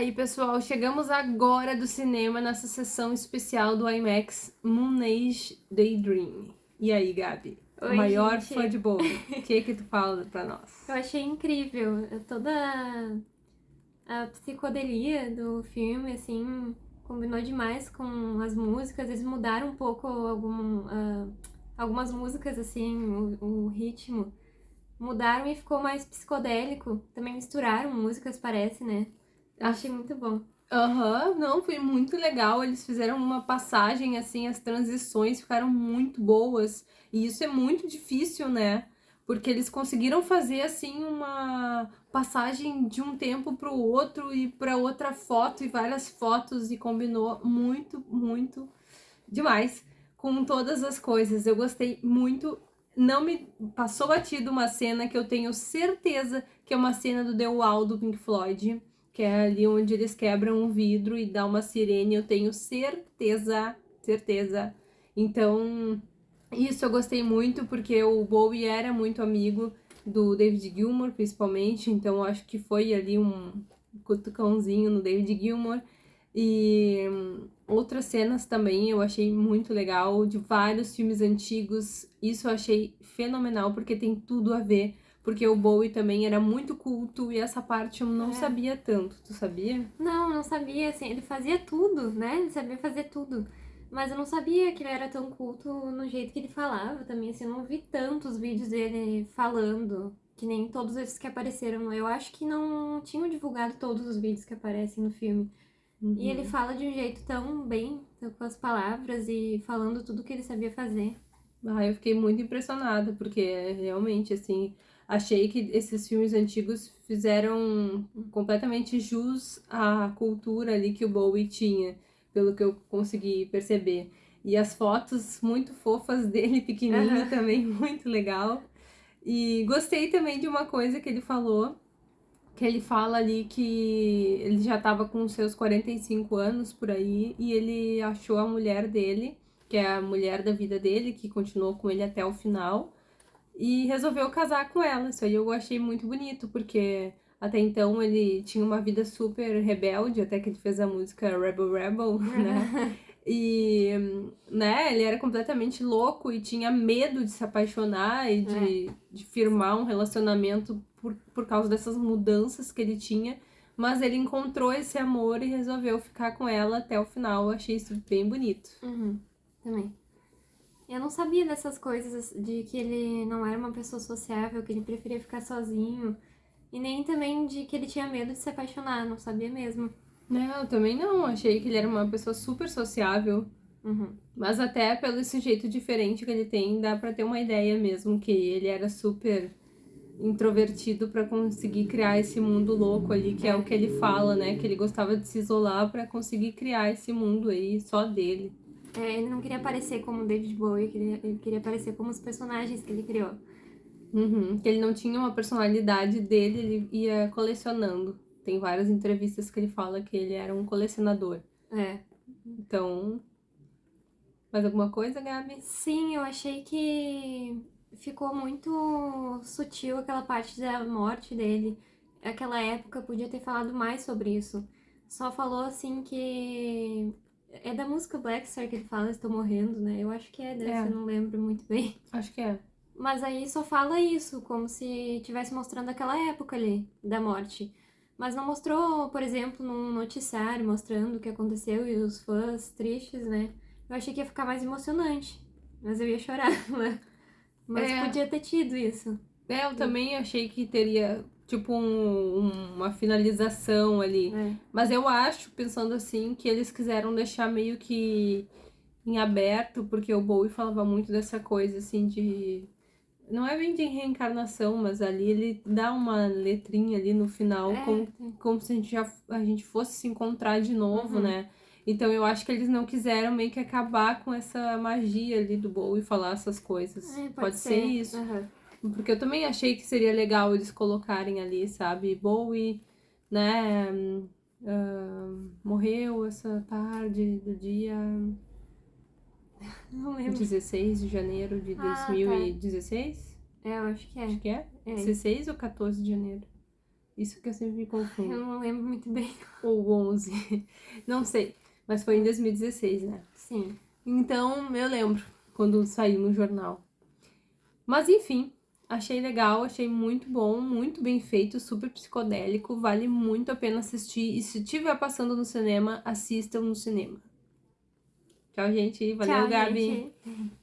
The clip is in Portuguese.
aí, pessoal, chegamos agora do cinema nessa sessão especial do IMAX Moon Age Daydream. E aí, Gabi? Oi, maior gente. fã de Bowie. O que que tu fala pra nós? Eu achei incrível toda a psicodelia do filme, assim, combinou demais com as músicas. Eles mudaram um pouco algum, ah, algumas músicas, assim, o, o ritmo. Mudaram e ficou mais psicodélico. Também misturaram músicas, parece, né? Achei muito bom. Aham, não, foi muito legal. Eles fizeram uma passagem, assim, as transições ficaram muito boas. E isso é muito difícil, né? Porque eles conseguiram fazer, assim, uma passagem de um tempo pro outro e pra outra foto e várias fotos e combinou muito, muito demais com todas as coisas. Eu gostei muito. Não me passou batido uma cena que eu tenho certeza que é uma cena do The Wall do Pink Floyd que é ali onde eles quebram um vidro e dá uma sirene, eu tenho certeza, certeza. Então, isso eu gostei muito, porque o Bowie era muito amigo do David Gilmour, principalmente, então acho que foi ali um cutucãozinho no David Gilmour. E hum, outras cenas também eu achei muito legal, de vários filmes antigos, isso eu achei fenomenal, porque tem tudo a ver porque o Bowie também era muito culto e essa parte eu não É. sabia tanto, tu sabia? Não, não sabia, assim, ele fazia tudo, né? Ele sabia fazer tudo. Mas eu não sabia que ele era tão culto no jeito que ele falava também, assim, eu não vi tantos vídeos dele falando, que nem todos esses que apareceram. Eu acho que não tinham divulgado todos os vídeos que aparecem no filme. E ele fala de um jeito tão bem, com as palavras e falando tudo que ele sabia fazer. Ah, eu fiquei muito impressionada, porque realmente, assim, achei que esses filmes antigos fizeram completamente jus à cultura ali que o Bowie tinha, pelo que eu consegui perceber. E as fotos muito fofas dele, pequenininho, Aham. também muito legal. E gostei também de uma coisa que ele falou, que ele fala ali que ele já estava com seus 45 anos por aí, e ele achou a mulher dele, que é a mulher da vida dele, que continuou com ele até o final, e resolveu casar com ela. Isso aí eu achei muito bonito, porque até então ele tinha uma vida super rebelde, até que ele fez a música Rebel Rebel, né? E, né, ele era completamente louco e tinha medo de se apaixonar e de, de firmar um relacionamento por, por causa dessas mudanças que ele tinha. Mas ele encontrou esse amor e resolveu ficar com ela até o final. Eu achei isso bem bonito. Uhum, também. Não sabia dessas coisas, de que ele não era uma pessoa sociável, que ele preferia ficar sozinho. E nem também de que ele tinha medo de se apaixonar, não sabia mesmo. Não, eu também não. Achei que ele era uma pessoa super sociável. Uhum. Mas até pelo esse jeito diferente que ele tem, dá pra ter uma ideia mesmo que ele era super introvertido pra conseguir criar esse mundo louco ali, que é o que ele fala, né? Que ele gostava de se isolar pra conseguir criar esse mundo aí só dele. É, ele não queria aparecer como David Bowie, ele queria, ele queria aparecer como os personagens que ele criou. Uhum, que ele não tinha uma personalidade dele, ele ia colecionando. Tem várias entrevistas que ele fala que ele era um colecionador. É. Então. Mais alguma coisa, Gabi? Sim, eu achei que ficou muito sutil aquela parte da morte dele. Aquela época podia ter falado mais sobre isso. Só falou assim que. É da música Black Star que ele fala, estou morrendo, né? Eu acho que é dessa, É. eu não lembro muito bem. Acho que é. Mas aí só fala isso, como se estivesse mostrando aquela época ali da morte. Mas não mostrou, por exemplo, num noticiário mostrando o que aconteceu e os fãs tristes, né? Eu achei que ia ficar mais emocionante. Mas eu ia chorar, né? Mas É. podia ter tido isso. É, eu também achei que teria, tipo, um- um- uma finalização ali. É. Mas eu acho, pensando assim, que eles quiseram deixar meio que em aberto, porque o Bowie falava muito dessa coisa, assim, de. Não é bem de reencarnação, mas ali ele dá uma letrinha ali no final, É, como, como se a gente, já, a gente fosse se encontrar de novo, Uhum. né? Então eu acho que eles não quiseram meio que acabar com essa magia ali do Bowie falar essas coisas. é, pode, ser. isso. Aham. Porque eu também achei que seria legal eles colocarem ali, sabe? Bowie, né? ah, morreu essa tarde do dia Não lembro. 16 de janeiro de Ah, tá. 2016? É, eu acho que é. Acho que é. É. 16 ou 14 de janeiro? Isso que eu sempre me confundo. Eu não lembro muito bem. Ou 11. Não sei. Mas foi em 2016, né? Sim. Então, eu lembro quando saiu no jornal. Mas enfim, achei legal, achei muito bom, muito bem feito, super psicodélico, vale muito a pena assistir. E se tiver passando no cinema, assistam no cinema. Tchau, gente. Valeu, Tchau, Gabi. gente.